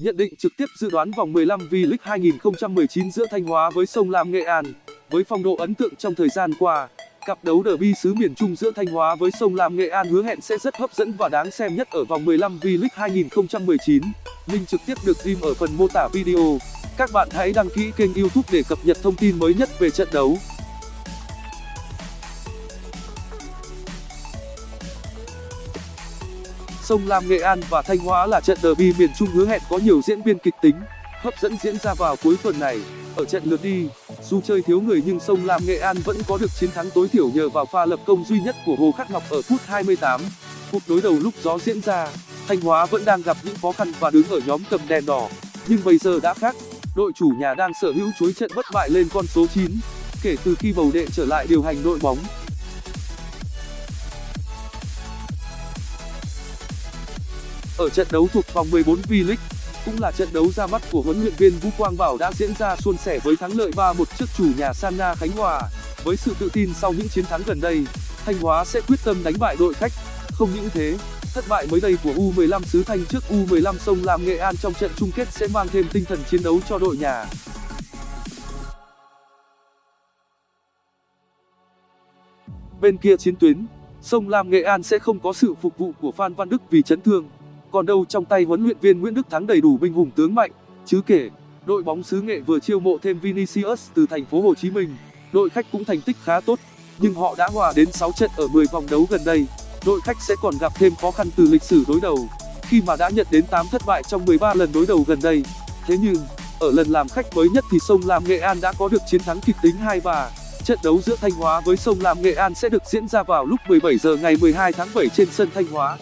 Nhận định trực tiếp dự đoán vòng 15 V-League 2019 giữa Thanh Hóa với Sông Lam Nghệ An. Với phong độ ấn tượng trong thời gian qua, cặp đấu derby xứ miền Trung giữa Thanh Hóa với Sông Lam Nghệ An hứa hẹn sẽ rất hấp dẫn và đáng xem nhất ở vòng 15 V-League 2019. Link trực tiếp được ghim ở phần mô tả video. Các bạn hãy đăng ký kênh YouTube để cập nhật thông tin mới nhất về trận đấu. Sông Lam Nghệ An và Thanh Hóa là trận derby miền Trung hứa hẹn có nhiều diễn biến kịch tính, hấp dẫn diễn ra vào cuối tuần này. Ở trận lượt đi, dù chơi thiếu người nhưng Sông Lam Nghệ An vẫn có được chiến thắng tối thiểu nhờ vào pha lập công duy nhất của Hồ Khắc Ngọc ở phút 28. Cuộc đối đầu lúc gió diễn ra, Thanh Hóa vẫn đang gặp những khó khăn và đứng ở nhóm cầm đèn đỏ, nhưng bây giờ đã khác. Đội chủ nhà đang sở hữu chuỗi trận bất bại lên con số 9, kể từ khi bầu đệ trở lại điều hành đội bóng. Ở trận đấu thuộc vòng 14 V-League, cũng là trận đấu ra mắt của huấn luyện viên Vũ Quang Bảo đã diễn ra suôn sẻ với thắng lợi 3-1 trước chủ nhà Sanna Khánh Hòa. Với sự tự tin sau những chiến thắng gần đây, Thanh Hóa sẽ quyết tâm đánh bại đội khách. Không những thế, thất bại mới đây của U15 xứ Thanh trước U15 Sông Lam Nghệ An trong trận chung kết sẽ mang thêm tinh thần chiến đấu cho đội nhà. Bên kia chiến tuyến, Sông Lam Nghệ An sẽ không có sự phục vụ của Phan Văn Đức vì chấn thương còn đâu trong tay huấn luyện viên Nguyễn Đức Thắng đầy đủ binh hùng tướng mạnh, chứ kể, đội bóng xứ nghệ vừa chiêu mộ thêm Vinicius từ thành phố Hồ Chí Minh. Đội khách cũng thành tích khá tốt, nhưng họ đã hòa đến 6 trận ở 10 vòng đấu gần đây. Đội khách sẽ còn gặp thêm khó khăn từ lịch sử đối đầu. Khi mà đã nhận đến 8 thất bại trong 13 lần đối đầu gần đây, thế nhưng, ở lần làm khách mới nhất thì sông Lam Nghệ An đã có được chiến thắng kịch tính 2-3 trận đấu giữa Thanh Hóa với sông Lam Nghệ An sẽ được diễn ra vào lúc 17 giờ ngày 12 tháng 7 trên sân Thanh Hóa.